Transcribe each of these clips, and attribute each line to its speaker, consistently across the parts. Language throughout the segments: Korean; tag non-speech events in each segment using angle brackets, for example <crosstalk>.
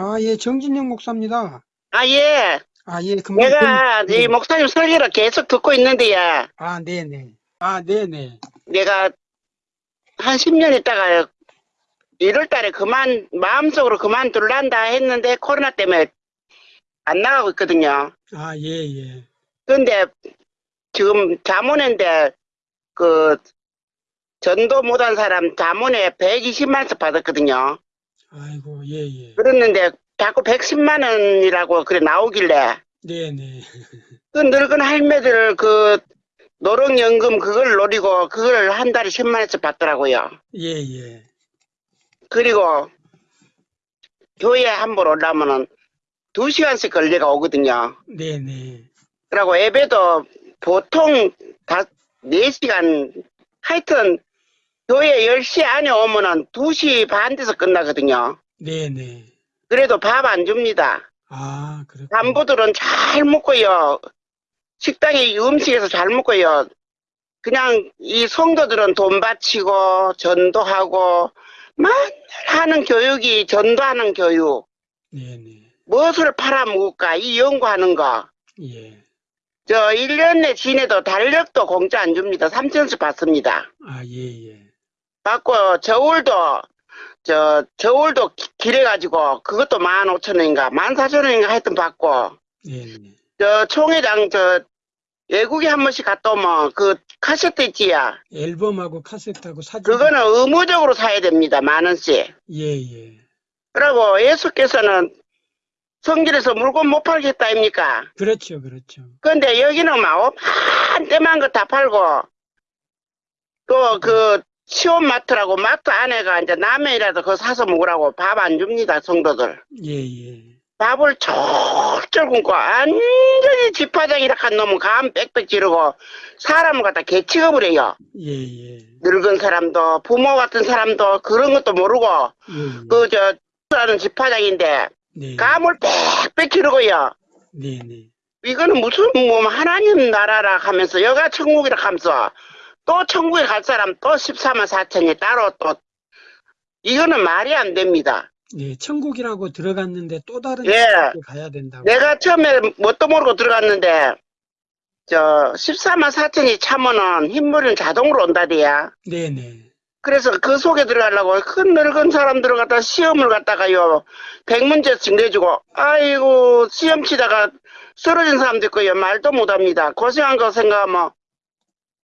Speaker 1: 아, 예, 정진영 목사입니다.
Speaker 2: 아, 예.
Speaker 1: 아, 예.
Speaker 2: 내가
Speaker 1: 그- 네.
Speaker 2: 이 목사님 설교를 계속 듣고 있는데요.
Speaker 1: 아, 네네. 아, 네네.
Speaker 2: 내가 한 10년 있다가 1월 달에 그만, 마음속으로 그만둘란다 했는데 코로나 때문에 안 나가고 있거든요.
Speaker 1: 아, 예, 예.
Speaker 2: 근데 지금 자문회인데 그 전도 못한 사람 자문회 120만원씩 받았거든요.
Speaker 1: 아이고, 예, 예.
Speaker 2: 그랬는데 자꾸 110만 원이라고 그래 나오길래
Speaker 1: 네네. <laughs>
Speaker 2: 그 늙은 할매들 그 노령연금 그걸 노리고 그걸 한 달에 10만 원씩 받더라고요.
Speaker 1: 예, 예.
Speaker 2: 그리고 교회에 한번 올라오면은 두 시간씩 걸려가 오거든요.
Speaker 1: 네네.
Speaker 2: 그리고 예배도 보통 다 4시간 하여튼 교회 10시 안에 오면은 2시 반 돼서 끝나거든요.
Speaker 1: 네네.
Speaker 2: 그래도 밥 안 줍니다.
Speaker 1: 아, 그렇군요.
Speaker 2: 간부들은 잘 먹고요. 식당에 음식에서 잘 먹고요. 그냥 이 성도들은 돈 바치고 전도하고 맨날 하는 교육이 전도하는 교육.
Speaker 1: 네네.
Speaker 2: 무엇을 팔아먹을까 이 연구하는 거.
Speaker 1: 예.
Speaker 2: 저 1년에 지내도 달력도 공짜 안 줍니다. 3천원씩 받습니다.
Speaker 1: 아, 예, 예.
Speaker 2: 받고 저울도 저 저울도 기- 길해 가지고 그것도 15,000원인가 14,000원인가 하여튼 받고
Speaker 1: 네네.
Speaker 2: 저 총회장 저 외국에 한 번씩 갔다 오면 그 카세트 있지야.
Speaker 1: 앨범하고 카세트하고 사진.
Speaker 2: 그거는 의무적으로 사야 됩니다. 만 원씩.
Speaker 1: 예, 예.
Speaker 2: 그리고 예수께서는 성질에서 물건 못 팔겠다 아닙니까?
Speaker 1: 그렇죠, 그렇죠.
Speaker 2: 근데 여기는 막 한때만 거 다 팔고 또그 시온마트라고 마트 안에가 이제 라면이라도 그거 사서 먹으라고 밥 안 줍니다 성도들
Speaker 1: 예, 예.
Speaker 2: 밥을 철철 굶고 완전히 집화장이라 한 놈은 감 빽빽 지르고 사람을 갖다 개취급을 해요
Speaker 1: 예, 예.
Speaker 2: 늙은 사람도 부모 같은 사람도 그런 것도 모르고
Speaker 1: 예, 예.
Speaker 2: 그저 라는 집화장인데
Speaker 1: 네.
Speaker 2: 감을 빽빽 지르고요
Speaker 1: 네 네.
Speaker 2: 이거는 무슨 뭐 하나님 나라라 하면서 여가 천국이라 하면서 또 천국에 갈 사람 또 14만 4천이 따로 또 이거는 말이 안 됩니다.
Speaker 1: 예, 천국이라고 들어갔는데 또 다른
Speaker 2: 예.
Speaker 1: 가야 된다고.
Speaker 2: 내가 처음에 뭣도 모르고 들어갔는데 저 14만 4천이 참으면 흰물은 자동으로 온다대야.
Speaker 1: 네네.
Speaker 2: 그래서 그 속에 들어가려고 큰 늙은 사람들을 갖다 시험을 갖다가요 100문제씩 내주고 아이고 시험 치다가 쓰러진 사람도 있고요 말도 못합니다 고생한 거 생각하면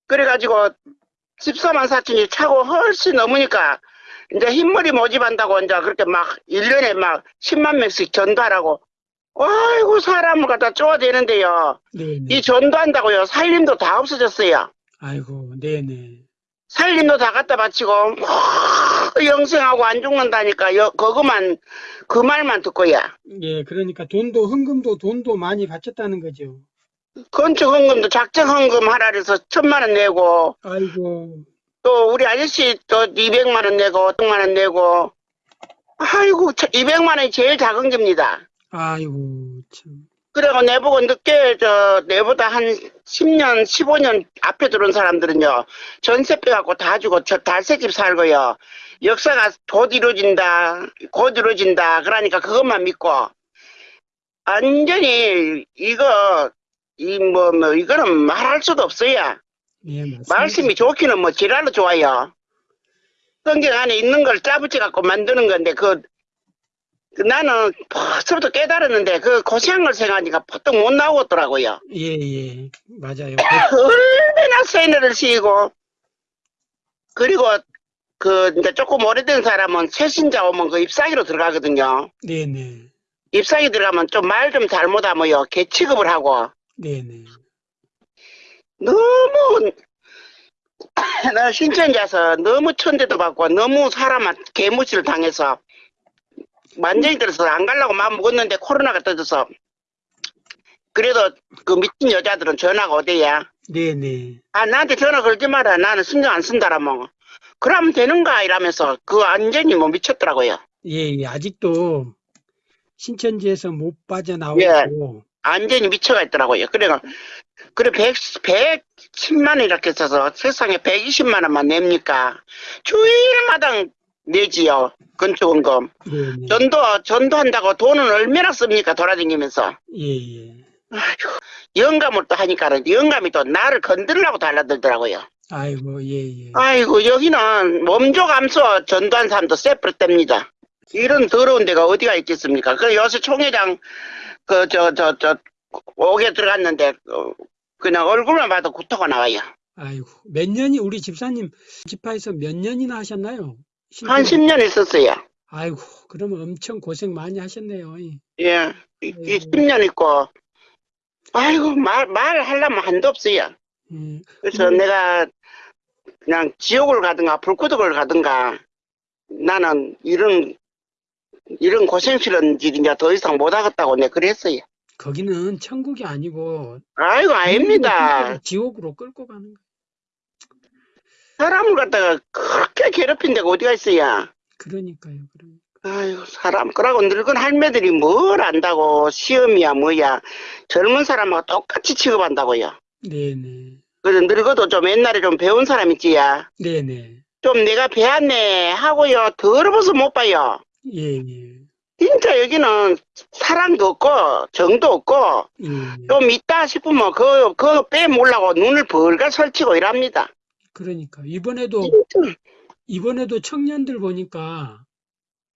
Speaker 2: 그래가지고 14만 4천이 차고 훨씬 넘으니까 이제 흰머리 모집한다고 이제 그렇게 막 1년에 막 10만 명씩 전도하라고 아이고 사람을 갖다 쪼아대는데요
Speaker 1: 네네.
Speaker 2: 이 전도한다고요 살림도 다 없어졌어요
Speaker 1: 아이고, 네네.
Speaker 2: 살림도 다 갖다 바치고 뭐 영생하고 안 죽는다니까 여, 그거만 그 말만 듣고야
Speaker 1: 예, 그러니까 돈도 헌금도 돈도 많이 바쳤다는 거죠.
Speaker 2: 건축 헌금도 작정 헌금 하라 그래서 천만 원 내고
Speaker 1: 아이고,
Speaker 2: 또 우리 아저씨 또 200만 원 내고 500만 원 내고. 아이고 200만 원이 제일 작은 겁니다.
Speaker 1: 아이고, 참.
Speaker 2: 그리고 내보고 늦게 저 내보다 한 10년 15년 앞에 들어온 사람들은요 전세 빼갖고 다 주고 저 달새집 살고요. 역사가 곧 이루어진다 곧 이루어진다 그러니까 그것만 믿고 완전히 이거 이 뭐 뭐 이거는 말할 수도 없어요
Speaker 1: 예.
Speaker 2: 말씀이 좋기는 뭐 지랄로 좋아요 성경 안에 있는 걸 짜붙여 갖고 만드는 건데 그, 그 나는 벌써부터 깨달았는데 그 고생한 걸 생각하니까 보통 못 나오겠더라고요
Speaker 1: 예, 예. 맞아요.
Speaker 2: 얼마나 세뇌를 시키고 그리고 그 이제 조금 오래된 사람은 새신자 오면 그 입사기로 들어가거든요.
Speaker 1: 네네.
Speaker 2: 입사기 들어가면 좀 말 좀 잘못하면요 개 취급을 하고
Speaker 1: 네네.
Speaker 2: 너무 <laughs> 나 신천지에서 너무 천대도 받고 너무 사람한테 개무시를 당해서 완전히 들어서 안 가려고 마음 먹었는데 코로나가 터져서 그래도 그 미친 여자들은 전화가 오대야
Speaker 1: 네네.
Speaker 2: 아, 나한테 전화 걸지 마라. 나는 신경 안 쓴다라면. 그러면 되는가? 이러면서 그 완전히 뭐 미쳤더라고요.
Speaker 1: 예, 예. 아직도 신천지에서 못 빠져나오고.
Speaker 2: 예. 완전히 미쳐가 있더라고요. 그래가, 그래, 100, 110만 원 이렇게 써서 세상에 120만 원만 냅니까? 주일마다 내지요. 건축원금.
Speaker 1: 네, 네.
Speaker 2: 전도, 전도한다고 돈은 얼마나 씁니까? 돌아다니면서.
Speaker 1: 예, 예.
Speaker 2: 아이고, 영감을 또 하니까는 영감이 또 나를 건드리려고 달라들더라고요.
Speaker 1: 아이고, 예, 예.
Speaker 2: 아이고, 여기는 몸조 감소 전도한 사람도 세프릇 됩니다. 이런 더러운 데가 어디가 있겠습니까? 그 요새 총회장, 그, 저, 저, 저, 옥에 들어갔는데, 어, 그냥 얼굴만 봐도 구토가 나와요.
Speaker 1: 아이고, 몇 년이, 우리 집사님 집화에서 몇 년이나 하셨나요?
Speaker 2: 한 10년 있었어요.
Speaker 1: 아이고, 그러면 엄청 고생 많이 하셨네요. 이.
Speaker 2: 예, 이
Speaker 1: 음.
Speaker 2: 10년 있고, 아이고, 말, 말하려면 한도 없어요.
Speaker 1: 예.
Speaker 2: 그래서
Speaker 1: 음.
Speaker 2: 내가 그냥 지옥을 가든가 불구덕을 가든가 나는 이런, 이런 고생스러운 일 이제 더 이상 못 하겠다고 내가 그랬어요.
Speaker 1: 거기는 천국이 아니고
Speaker 2: 아이고, 아닙니다.
Speaker 1: 지옥으로 끌고 가는 거예요.
Speaker 2: 사람을 갖다가 그렇게 괴롭힌 데가 어디가 있어요.
Speaker 1: 그러니까요. 그러니까.
Speaker 2: 아이고, 사람, 그러고 늙은 할매들이 뭘 안다고, 시험이야, 뭐야. 젊은 사람하고 똑같이 취급한다고요.
Speaker 1: 네네.
Speaker 2: 그래서 늙어도 좀 옛날에 좀 배운 사람 있지야.
Speaker 1: 네네.
Speaker 2: 좀 내가 배웠네 하고요. 더러워서 못 봐요.
Speaker 1: 예, 예.
Speaker 2: 진짜 여기는 사랑도 없고, 정도 없고,
Speaker 1: 예.
Speaker 2: 좀 있다 싶으면 그, 그 빼몰라고 눈을 벌가 설치고 이랍니다.
Speaker 1: 그러니까 이번에도
Speaker 2: 진짜.
Speaker 1: 이번에도 청년들 보니까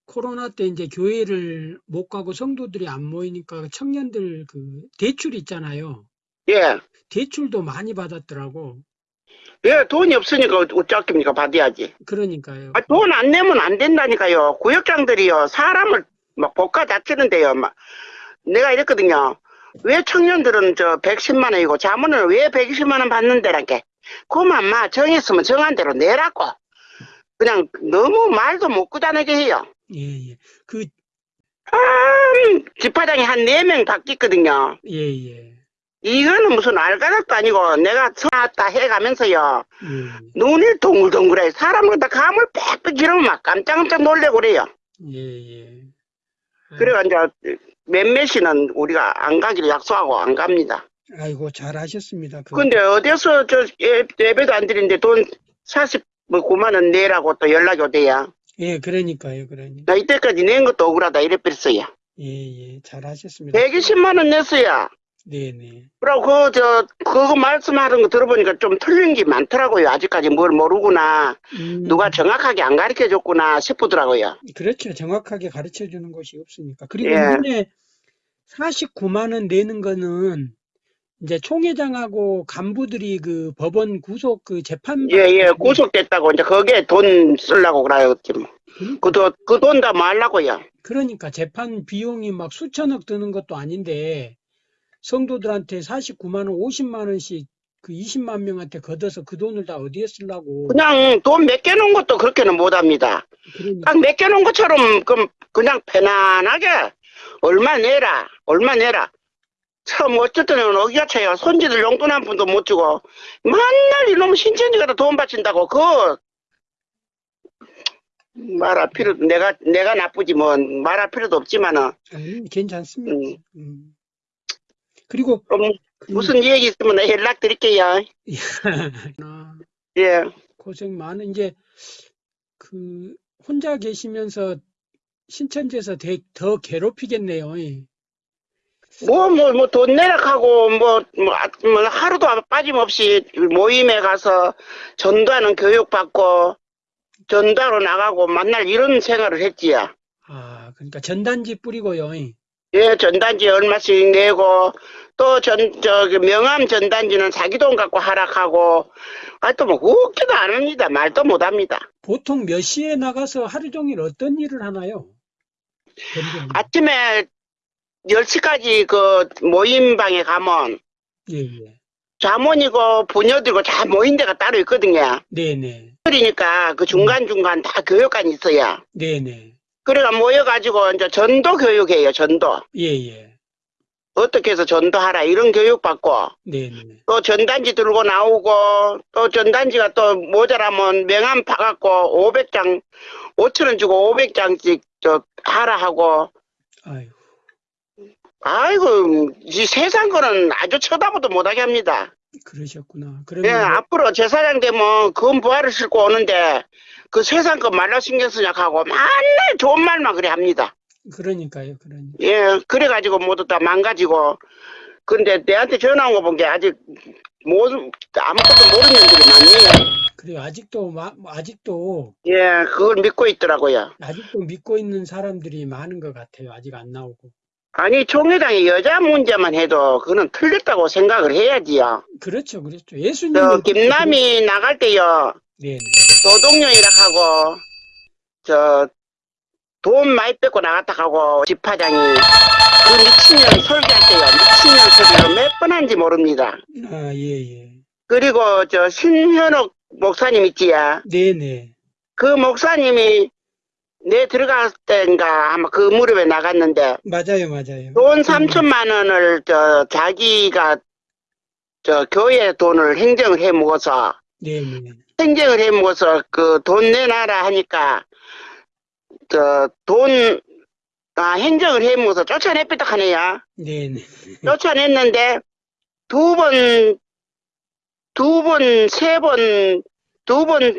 Speaker 1: 코로나 때 이제 교회를 못 가고 성도들이 안 모이니까 청년들 그 대출 있잖아요.
Speaker 2: 예.
Speaker 1: 대출도 많이 받았더라고.
Speaker 2: 예, 돈이 없으니까 어쩌겠습니까? 받아야지.
Speaker 1: 그러니까요.
Speaker 2: 아, 돈 안 내면 안 된다니까요. 구역장들이요. 사람을 막 볶아 다치는데요. 막 내가 이랬거든요. 왜 청년들은 저 110만 원이고 자문을 왜 120만 원 받는데라게. 그만 마 정했으면 정한 대로 내라고. 그냥 너무 말도 못 꾸다내게 해요.
Speaker 1: 예, 예. 그,
Speaker 2: 참 집화장이 한 4명 바뀌거든요.
Speaker 1: 예, 예.
Speaker 2: 이거는 무슨 알가닥도 아니고 내가 처왔다 해가면서요.
Speaker 1: 예,
Speaker 2: 눈이 동글동글해. 사람을 다 감을 빽빽 이러면 막 깜짝깜짝 놀래고 그래요.
Speaker 1: 예, 예.
Speaker 2: 그래가 이제 몇몇이는 우리가 안 가기로 약속하고 안 갑니다.
Speaker 1: 아이고, 잘하셨습니다. 그,
Speaker 2: 근데 어디서 저 예- 예배도 안 드리는데 돈 49만 원 내라고 또 연락이 오대요.
Speaker 1: 예, 그러니까요, 그러니까.
Speaker 2: 나 이때까지 낸 것도 억울하다 이랬었어요.
Speaker 1: 예, 예. 잘하셨습니다.
Speaker 2: 120만 원 냈어요.
Speaker 1: 네, 네.
Speaker 2: 그리고 그, 저, 그거 말씀하는 거 들어보니까 좀 틀린 게 많더라고요. 아직까지 뭘 모르구나.
Speaker 1: 음,
Speaker 2: 누가 정확하게 안 가르쳐 줬구나 싶더라고요.
Speaker 1: 그렇죠. 정확하게 가르쳐 주는 곳이 없으니까. 그리고
Speaker 2: 예.
Speaker 1: 이번에 49만 원 내는 거는 이제 총회장하고 간부들이 그 법원 구속 그 재판
Speaker 2: 예, 예, 구속됐다고 이제 거기에 돈 쓰려고 그래요. 지금. 그 돈, 그 돈다뭐 하려고요.
Speaker 1: 그러니까 재판 비용이 막 수천억 드는 것도 아닌데 성도들한테 49만 원, 50만 원씩 그 20만 명한테 걷어서 그 돈을 다 어디에 쓰려고
Speaker 2: 그냥 돈 맡겨놓은 것도 그렇게는 못 합니다.
Speaker 1: 그러니까
Speaker 2: 딱 맡겨놓은 것처럼 그 그냥 편안하게 얼마 내라 얼마 내라 참 어쨌든 어기가 차요 손지들 용돈 한 푼도 못 주고 맨날 이놈 신천지가 다 돈 바친다고 그 말할 필요 내가 내가 나쁘지 뭐 말할 필요도 없지만은
Speaker 1: 아니, 괜찮습니다.
Speaker 2: 음.
Speaker 1: 음. 그리고
Speaker 2: 무슨 얘기 있으면 연락 드릴게요 <laughs>
Speaker 1: 아,
Speaker 2: 예
Speaker 1: 고생 많은 이제 그 혼자 계시면서 신천지에서 되- 더 괴롭히겠네요. 예.
Speaker 2: 뭐, 뭐, 뭐, 돈 내락하고, 뭐, 뭐, 아, 뭐, 하루도 빠짐없이 모임에 가서 전도하는 교육 받고, 전도하러 나가고, 만날 이런 생활을 했지요.
Speaker 1: 아, 그러니까 전단지 뿌리고요. 예.
Speaker 2: 예, 전단지 얼마씩 내고, 또 전, 저기, 명함 전단지는 자기 돈 갖고 하락하고, 아, 또 뭐, 웃기도 안 합니다. 말도 못 합니다.
Speaker 1: 보통 몇 시에 나가서 하루 종일 어떤 일을 하나요?
Speaker 2: 아침에 10시까지 그 모임방에 가면,
Speaker 1: 예, 예.
Speaker 2: 자문이고, 부녀들고 다 모인 데가 따로 있거든요.
Speaker 1: 네네.
Speaker 2: 그러니까 그 중간중간 다 교육관이 있어요.
Speaker 1: 네네.
Speaker 2: 그래가 모여가지고 이제 전도 교육해요, 전도.
Speaker 1: 예, 예.
Speaker 2: 어떻게 해서 전도하라, 이런 교육 받고,
Speaker 1: 네네.
Speaker 2: 또 전단지 들고 나오고, 또 전단지가 또 모자라면 명함 파갖고 500장, 5천원 주고 500장씩 저 하라 하고,
Speaker 1: 아유,
Speaker 2: 아이고, 이 세상 거는 아주 쳐다보도 못하게 합니다.
Speaker 1: 그러셨구나.
Speaker 2: 예,
Speaker 1: 그러면
Speaker 2: 앞으로 제사장 되면 금 부하를 싣고 오는데, 그 세상 거 말로 신경 쓰냐 하고 맨날 좋은 말만 그래 합니다.
Speaker 1: 그러니까요, 그러니까.
Speaker 2: 예, 그래가지고 모두 다 망가지고. 근데 내한테 전화 온 거 본 게 아직 모 아무것도 모르는 년들이 많네요.
Speaker 1: 그래요. 아직도, 마, 아직도,
Speaker 2: 예, 그걸 믿고 있더라고요.
Speaker 1: 아직도 믿고 있는 사람들이 많은 것 같아요. 아직 안 나오고.
Speaker 2: 아니, 총회장이 여자 문제만 해도 그거는 틀렸다고 생각을 해야지요.
Speaker 1: 그렇죠, 그렇죠. 예수님.
Speaker 2: 저, 김남이 나갈 때요,
Speaker 1: 네네.
Speaker 2: 도동령이라 하고, 저, 돈 많이 뺏고 나갔다 하고, 집화장이 그 미친년 설계할 때요, 미친년 소리를 몇 번 한지 모릅니다.
Speaker 1: 아, 예, 예.
Speaker 2: 그리고 저 신현옥 목사님 있지야.
Speaker 1: 네네.
Speaker 2: 그 목사님이 내 들어갈 때인가 아마 그 무렵에 나갔는데
Speaker 1: 맞아요, 맞아요.
Speaker 2: 돈 3천만 원을 저 자기가 저 교회 돈을 행정을 해 먹어서
Speaker 1: 네 네.
Speaker 2: 행정을 해 먹어서 그 돈 내놔라 하니까 저돈 아, 행정을 해 먹어서 쫓아냈겠다 하네요.
Speaker 1: 네네.
Speaker 2: 쫓아냈는데 두 번, 두 번, 세 번, 두 번,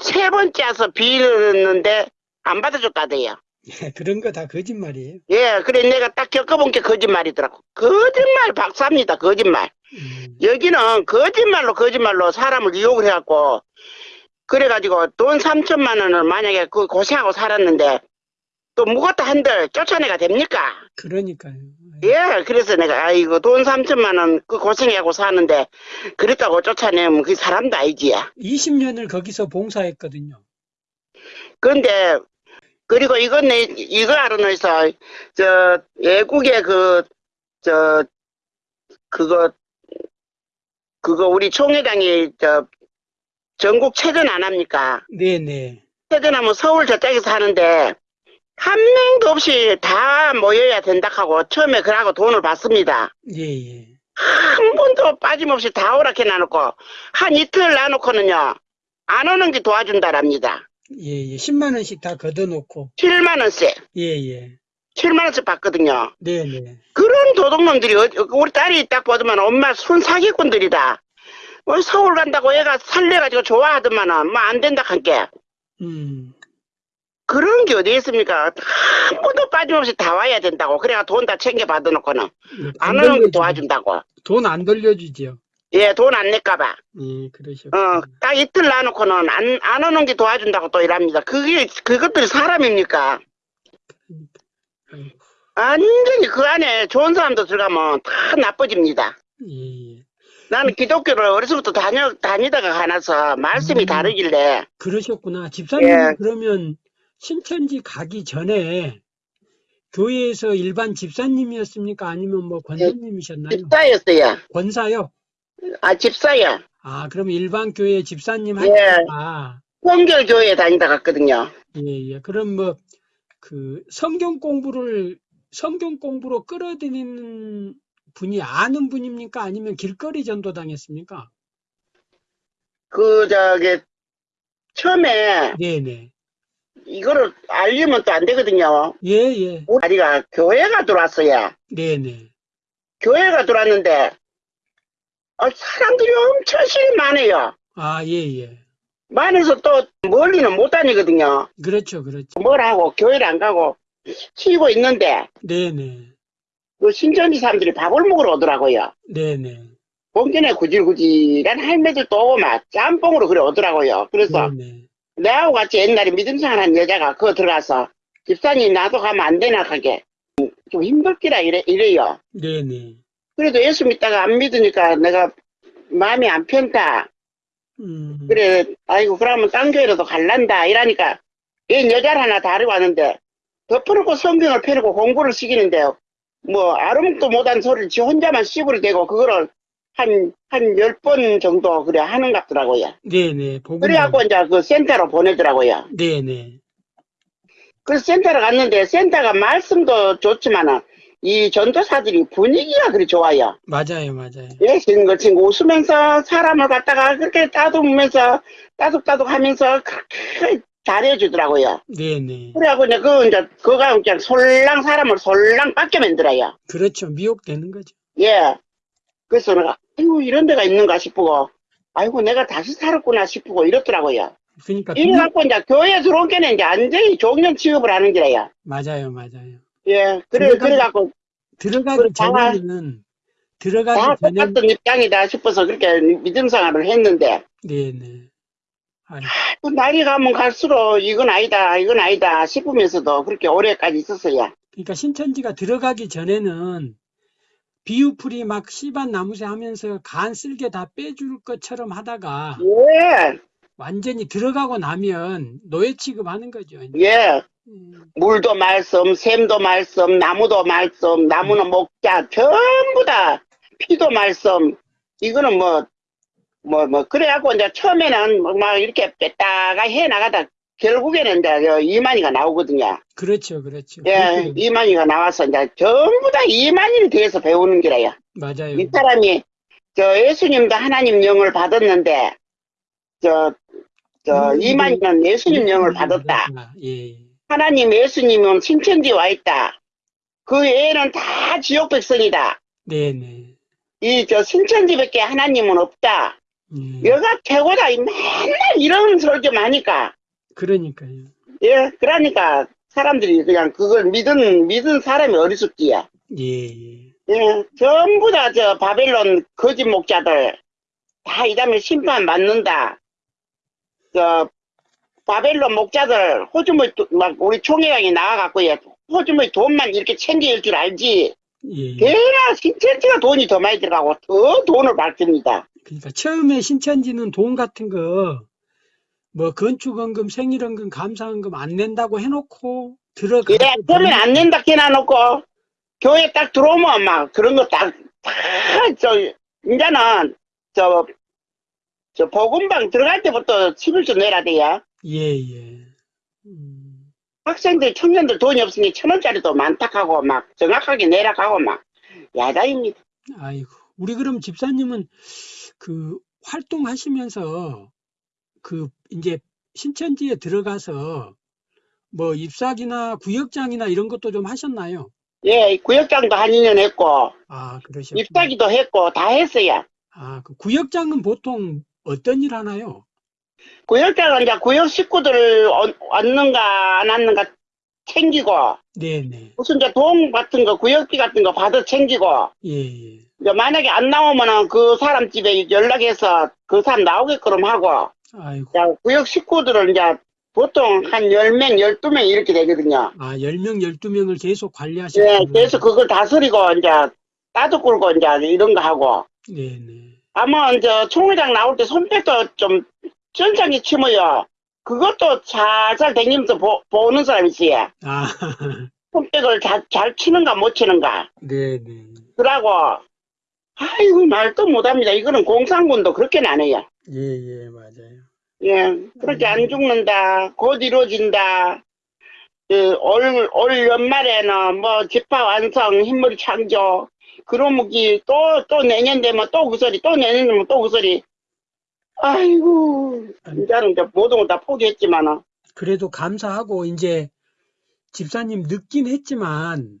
Speaker 2: 세번 짜서 빌었는데 안 받아줬다대요.
Speaker 1: 그런 거 다 거짓말이에요.
Speaker 2: 예, 그래 내가 딱 겪어본 게 거짓말이더라고. 거짓말 박사입니다, 거짓말.
Speaker 1: 음,
Speaker 2: 여기는 거짓말로 거짓말로 사람을 이용을 해갖고 그래가지고 돈 3천만 원을 만약에 그 고생하고 살았는데 또 묵었다 한들 쫓아내가 됩니까?
Speaker 1: 그러니까요.
Speaker 2: 예, 그래서 내가, 아이고, 돈 3천만 원, 그 고생하고 사는데, 그랬다고 쫓아내면 그 사람도 아니지.
Speaker 1: 20년을 거기서 봉사했거든요.
Speaker 2: 근데, 그리고 이건 내, 이거 알아내서, 저, 외국의 그, 저, 그거, 그거 우리 총회장이, 저, 전국 체전 안 합니까?
Speaker 1: 네네.
Speaker 2: 체전하면 서울 저쪽에서 하는데, 한 명도 없이 다 모여야 된다 하고, 처음에 그러고 돈을 받습니다.
Speaker 1: 예, 예.
Speaker 2: 한 번도 빠짐없이 다 오락해 놔놓고 한 이틀 놔놓고는요 안 오는 게 도와준다랍니다.
Speaker 1: 예, 예. 10만 원씩 다 걷어놓고.
Speaker 2: 7만 원씩
Speaker 1: 예, 예.
Speaker 2: 7만 원씩 받거든요.
Speaker 1: 네 네.
Speaker 2: 그런 도둑놈들이 어디- 우리 딸이 딱 보더만 엄마 순 사기꾼들이다. 뭐 서울 간다고 얘가 살래가지고 좋아하더만은 뭐 안 된다 한게
Speaker 1: 음,
Speaker 2: 그런 게 어디 있습니까? 한 번도 빠짐없이 다 와야 된다고 그래가 돈다 챙겨 받아놓고는 안 오는 게 도와준다고.
Speaker 1: 돈 안 돌려주지요.
Speaker 2: 예, 돈 안 낼까봐.
Speaker 1: 예, 그러셨
Speaker 2: 어, 딱 이틀 놔놓고는 안, 안 오는 게 도와준다고 또 이랍니다. 그게, 그것들이 사람입니까?
Speaker 1: 아이고,
Speaker 2: 완전히 그 안에 좋은 사람도 들어가면 다 나빠집니다.
Speaker 1: 예, 예.
Speaker 2: 나는 기독교를 어려서부터 다녀, 다니다가 가나서 말씀이
Speaker 1: 음.
Speaker 2: 다르길래,
Speaker 1: 그러셨구나. 집사님
Speaker 2: 예.
Speaker 1: 그러면 신천지 가기 전에 교회에서 일반 집사님이었습니까? 아니면 뭐 권사님이셨나요?
Speaker 2: 집사였어요.
Speaker 1: 권사요?
Speaker 2: 아, 집사요.
Speaker 1: 아, 그럼 일반 교회 집사님
Speaker 2: 예.
Speaker 1: 하니까
Speaker 2: 성결교회에 다니다 갔거든요.
Speaker 1: 예, 예. 그럼 뭐 그 성경 공부를 성경 공부로 끌어들이는 분이 아는 분입니까? 아니면 길거리 전도당했습니까?
Speaker 2: 그, 저기, 처음에
Speaker 1: 네, 네.
Speaker 2: 이거를 알리면 또 안 되거든요.
Speaker 1: 예, 예.
Speaker 2: 우리 아리가 교회가 들어왔어요.
Speaker 1: 네, 네.
Speaker 2: 교회가 들어왔는데, 어, 사람들이 엄청 실이 많아요.
Speaker 1: 아, 예, 예.
Speaker 2: 많아서 또 멀리는 못 다니거든요.
Speaker 1: 그렇죠, 그렇죠.
Speaker 2: 뭘 하고 교회를 안 가고 쉬고 있는데
Speaker 1: 네, 네.
Speaker 2: 그 신천지 사람들이 밥을 먹으러 오더라고요.
Speaker 1: 네, 네.
Speaker 2: 봉전에 구질구질한 할매들도 오고 막 짬뽕으로 그래 오더라고요. 그래서
Speaker 1: 네, 네.
Speaker 2: 내하고 같이 옛날에 믿음생활한 여자가 그거 들어가서 집사님 나도 가면 안 되나 하게 좀 힘들기라 이래, 이래요.
Speaker 1: 네, 네.
Speaker 2: 그래도 예수 믿다가 안 믿으니까 내가 마음이 안 편다.
Speaker 1: 음.
Speaker 2: 그래, 아이고, 그러면 딴 교회로도 갈란다. 이러니까, 얘 여자를 하나 다리고 왔는데, 덮어놓고 성경을 펴놓고 공부를 시키는데요. 뭐, 아무것도 못한 소리를 지 혼자만 씹으려 대고, 그거를 한, 한 열 번 정도, 그래, 하는 것 같더라고요.
Speaker 1: 네, 네. 보고
Speaker 2: 그래갖고 이제 그 센터로 보내더라고요.
Speaker 1: 네, 네.
Speaker 2: 그래서 센터로 갔는데, 센터가 말씀도 좋지만은, 이 전도사들이 분위기가 그리 좋아요.
Speaker 1: 맞아요, 맞아요.
Speaker 2: 예, 친구, 친구 웃으면서 사람을 갖다가 그렇게 따듬으면서 따둑따둑 하면서 그렇게 잘해주더라고요.
Speaker 1: 네, 네.
Speaker 2: 그래갖고 이제 그, 이제, 그가 그냥 솔랑 사람을 솔랑 빡게 만들어요.
Speaker 1: 그렇죠. 미혹되는 거죠.
Speaker 2: 예. 그래서 내가, 아이고, 이런 데가 있는가 싶고, 아이고, 내가 다시 살았구나 싶고 이렇더라고요.
Speaker 1: 그러니까
Speaker 2: 이래
Speaker 1: 비유-
Speaker 2: 갖고 이제 교회 들어온 게는 이제 완전히 종년 취급을 하는 게래요.
Speaker 1: 맞아요, 맞아요.
Speaker 2: 예, 그래,
Speaker 1: 들어가기-
Speaker 2: 그래 갖고
Speaker 1: 들어가기 전에는
Speaker 2: 다
Speaker 1: 들어가기 전에
Speaker 2: 똑같은 입장이다 싶어서 그렇게 믿음 생활을 했는데,
Speaker 1: 네네. 아니,
Speaker 2: 그 날이 가면 갈수록 이건 아니다, 이건 아니다 싶으면서도 그렇게 오래까지 있었어요.
Speaker 1: 그러니까 신천지가 들어가기 전에는 비유풀이 막 씨밭 나무새 하면서 간 쓸개 다 빼줄 것처럼 하다가
Speaker 2: 예,
Speaker 1: 완전히 들어가고 나면 노예 취급하는 거죠.
Speaker 2: 예.
Speaker 1: 음,
Speaker 2: 물도 말씀, 샘도 말씀, 나무도 말씀, 나무는 목자, 전부 다 피도 말씀. 이거는 뭐, 뭐, 뭐, 그래갖고 이제 처음에는 뭐막 이렇게 뺐다가 해 나가다 결국에는 이제 저 이만희가 나오거든요.
Speaker 1: 그렇죠, 그렇죠.
Speaker 2: 예, 이만희가 나와서 이제 전부 다 이만희에 대해서 배우는 거라요.
Speaker 1: 맞아요.
Speaker 2: 이 사람이 저 예수님도 하나님 영을 받았는데, 저, 저
Speaker 1: 음,
Speaker 2: 이만희는 예수님 영을 받았다.
Speaker 1: 예,
Speaker 2: 하나님 예수님은 신천지 와 있다. 그 애는 다 지옥 백성이다.
Speaker 1: 네네.
Speaker 2: 이 저 신천지밖에 하나님은 없다.
Speaker 1: 예.
Speaker 2: 여가 최고다. 이 맨날 이런 소리 좀 하니까.
Speaker 1: 그러니까요.
Speaker 2: 예, 그러니까 사람들이 그냥 그걸 믿은 믿은 사람이 어리숙지야.
Speaker 1: 예, 예.
Speaker 2: 예, 전부 다 저 바벨론 거짓 목자들 다 이 다음에 심판 받는다. 저 바벨론 목자들 호주머니 도- 막 우리 총회장이 나와갖고 예, 호주머니 돈만 이렇게 챙길 줄 알지.
Speaker 1: 예.
Speaker 2: 걔나 신천지가 돈이 더 많이 들어가고 더 돈을 밝힙니다.
Speaker 1: 그러니까 처음에 신천지는 돈 같은 거, 뭐 건축원금, 생일원금, 감사원금 안 낸다고 해놓고 들어가.
Speaker 2: 그래, 그러면 안 낸다 해놔놓고 교회 딱 들어오면 막 그런 거 딱, 다, 저, 이제는 저, 저 복음방 들어갈 때부터 11조 내라 돼요.
Speaker 1: 예, 예. 음,
Speaker 2: 학생들, 청년들 돈이 없으니 천 원짜리도 많다 하고 막 정확하게 내라 하고 막 야단입니다.
Speaker 1: 아이고. 우리 그럼 집사님은 그 활동하시면서 그 이제 신천지에 들어가서 뭐 입사기나 구역장이나 이런 것도 좀 하셨나요?
Speaker 2: 예, 구역장도 한 2년 했고
Speaker 1: 아, 그러셨구나.
Speaker 2: 입사기도 했고 다 했어요.
Speaker 1: 아, 그 구역장은 보통 어떤 일 하나요?
Speaker 2: 구역장은 이제 구역 식구들 어- 왔는가 안 왔는가 챙기고
Speaker 1: 네네.
Speaker 2: 무슨 이제 돈 같은 거 구역비 같은 거 받아 챙기고
Speaker 1: 예, 예.
Speaker 2: 이제 만약에 안 나오면은 그 사람 집에 연락해서 그 사람 나오게끔 하고
Speaker 1: 아이고.
Speaker 2: 이제 구역 식구들은 이제 보통 한 10명, 12명 이렇게 되거든요.
Speaker 1: 아, 10명, 12명을 계속
Speaker 2: 예,
Speaker 1: 관리하셨구나.
Speaker 2: 그래서 그걸 다스리고 이제 따도 굴고 이제 이런 거 하고
Speaker 1: 네네.
Speaker 2: 아마 이제 총회장 나올 때 손뼉도 좀 쩐장히 치면요. 그것도 살살 댕기면서 보, 보는 사람이 있어요.
Speaker 1: 아, <laughs>
Speaker 2: 손뼉을 잘, 잘 치는가 못 치는가.
Speaker 1: 네네.
Speaker 2: 그러고 아이고 말도 못합니다. 이거는 공산군도 그렇게는 안 해요.
Speaker 1: 예, 예, 맞아요.
Speaker 2: 예, 그렇게 안 죽는다. 곧 이루어진다. 그, 올, 올 연말에는 뭐 집화 완성, 흰머리 창조. 그러무기 또, 또 내년 되면 또 그 소리, 또 내년 되면 또 그 소리. 아이고, 이제는 이제 모든 걸 다 포기했지만은.
Speaker 1: 그래도 감사하고, 이제 집사님 늦긴 했지만,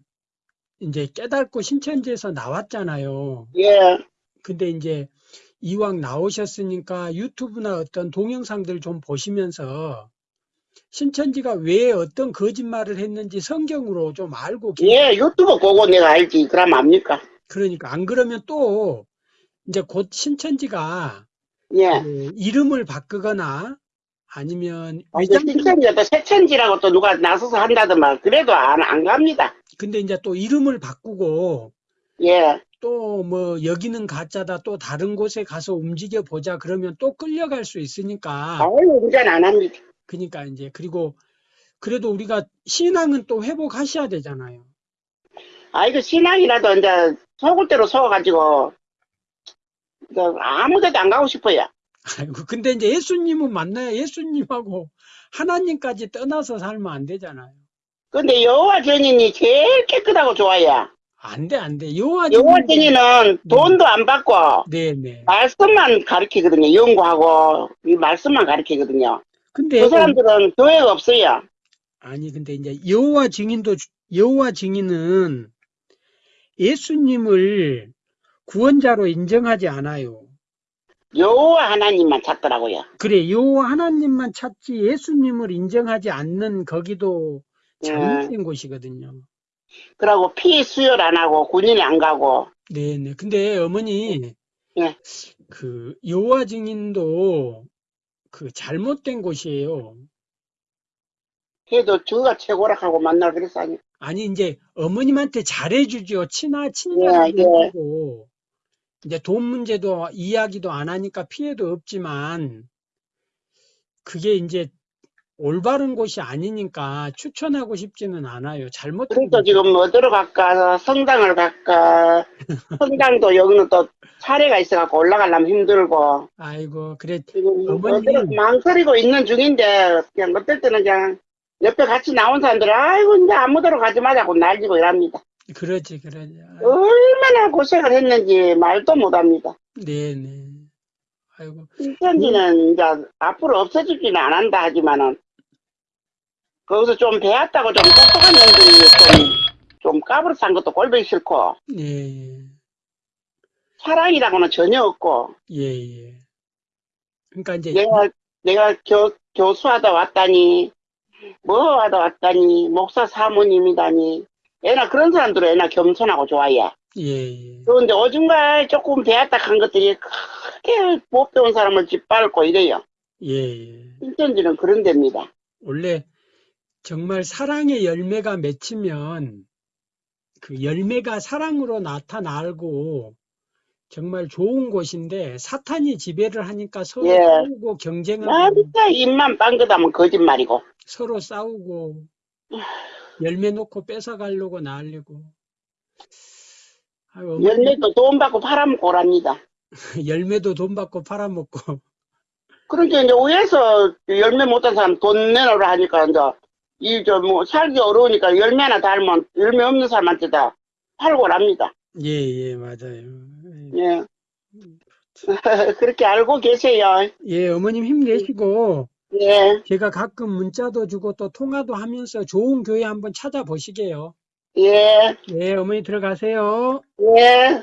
Speaker 1: 이제 깨닫고 신천지에서 나왔잖아요.
Speaker 2: 예,
Speaker 1: 근데 이제 이왕 나오셨으니까 유튜브나 어떤 동영상들 좀 보시면서 신천지가 왜 어떤 거짓말을 했는지 성경으로 좀 알고 계
Speaker 2: 예, 유튜브 보고 내가 알지. 그럼 압니까?
Speaker 1: 그러니까 안 그러면 또 이제 곧 신천지가
Speaker 2: 예.
Speaker 1: 그 이름을 바꾸거나 아니면
Speaker 2: 아, 이제
Speaker 1: 위장
Speaker 2: 또 새천지라고 또 누가 나서서 한다더만 그래도 안, 안 갑니다.
Speaker 1: 근데 이제 또 이름을 바꾸고
Speaker 2: 예,
Speaker 1: 또 뭐 여기는 가짜다 또 다른 곳에 가서 움직여 보자 그러면 또 끌려갈 수 있으니까
Speaker 2: 아유, 운전 안 합니다.
Speaker 1: 그러니까 이제 그리고 그래도 우리가 신앙은 또 회복하셔야 되잖아요.
Speaker 2: 아, 이거 신앙이라도 이제 속을 대로 속아가지고, 그 아무 데도 안 가고 싶어요.
Speaker 1: 아이고 근데 이제 예수님은 만나야 예수님하고 하나님까지 떠나서 살면 안 되잖아요.
Speaker 2: 근데 여호와 증인이 제일 깨끗하고 좋아요.
Speaker 1: 안 돼, 안 돼. 여호와 증인-
Speaker 2: 증인은 돈도 안 받고,
Speaker 1: 네네.
Speaker 2: 말씀만 가르치거든요. 연구하고, 이 말씀만 가르치거든요.
Speaker 1: 근데
Speaker 2: 그 사람들은 교회가 없어요.
Speaker 1: 아니 근데 이제 여호와 증인도 주- 여호와 증인은 예수님을 구원자로 인정하지 않아요.
Speaker 2: 여호와 하나님만 찾더라고요.
Speaker 1: 그래, 요 하나님만 찾지 예수님을 인정하지 않는 거기도
Speaker 2: 예.
Speaker 1: 잘못된 곳이거든요.
Speaker 2: 그러고 피 수혈 안 하고 군인이 안 가고
Speaker 1: 네네. 근데 어머니,
Speaker 2: 예.
Speaker 1: 그 여호와 증인도 그 잘못된 곳이에요.
Speaker 2: 그래도 저가 최고라 하고 만나 그랬어 아니.
Speaker 1: 아니 이제 어머님한테 잘해주죠. 친하
Speaker 2: 예,
Speaker 1: 친절하게
Speaker 2: 예.
Speaker 1: 해주고 이제 돈 문제도 이야기도 안 하니까 피해도 없지만 그게 이제 올바른 곳이 아니니까 추천하고 싶지는 않아요. 잘못된
Speaker 2: 그래서 지금 어디로 갈까 성당을 갈까 <laughs> 성당도 여기는 또 차례가 있어갖고 올라가려면 힘들고
Speaker 1: 아이고 그래
Speaker 2: 지금
Speaker 1: 어머니.
Speaker 2: 망설이고 있는 중인데 그냥 어떨 때는 그냥 옆에 같이 나온 사람들은 아이고 이제 아무데로 가지 말자고 날리고 이랍니다.
Speaker 1: 그러지 그러지. 아,
Speaker 2: 얼마나 고생을 했는지 말도 못합니다.
Speaker 1: 네네. 아이고
Speaker 2: 인천지는 이제 앞으로 없어지지는 안 한다 하지만은 거기서 좀 배웠다고 좀 똑똑한 놈들이 좀, 좀 까불어산 것도 꼴보기 싫고
Speaker 1: 예,
Speaker 2: 사랑이라고는 전혀 없고
Speaker 1: 예, 예. 그러니까 이제
Speaker 2: 내가 내가 교, 교수하다 왔다니 뭐 하다 왔다니 목사 사모님이다니 애나 그런 사람들은 애나 겸손하고 좋아해
Speaker 1: 예, 예.
Speaker 2: 그런데 오줌가 조금 배웠다 한 것들이 크게 못 배운 사람을 짓밟고 이래요
Speaker 1: 예, 예.
Speaker 2: 인천지는 그런 데입니다
Speaker 1: 원래 정말 사랑의 열매가 맺히면 그 열매가 사랑으로 나타나고 정말 좋은 곳인데 사탄이 지배를 하니까 서로
Speaker 2: 예.
Speaker 1: 싸우고
Speaker 2: 아
Speaker 1: 경쟁하고
Speaker 2: 진짜 입만 빵긋하면 거짓말이고
Speaker 1: 서로 싸우고 열매 놓고 뺏어가려고 난리고 아유,
Speaker 2: 열매도 돈 받고 팔아먹고 오랍니다 <laughs>
Speaker 1: 열매도 돈 받고 팔아먹고
Speaker 2: 그러니까 이제 위에서 열매 못한 사람 돈 내놓으라 하니까 이제 이저뭐 살기 어려우니까 열매 하나 달면 열매 없는 사람한테 다 팔고 랍니다.
Speaker 1: 예, 예, 맞아요.
Speaker 2: 예. <laughs> 그렇게 알고 계세요.
Speaker 1: 예, 어머님 힘내시고
Speaker 2: 예.
Speaker 1: 제가 가끔 문자도 주고 또 통화도 하면서 좋은 교회 한번 찾아보시게요.
Speaker 2: 예.
Speaker 1: 네, 어머니 들어가세요.
Speaker 2: 예.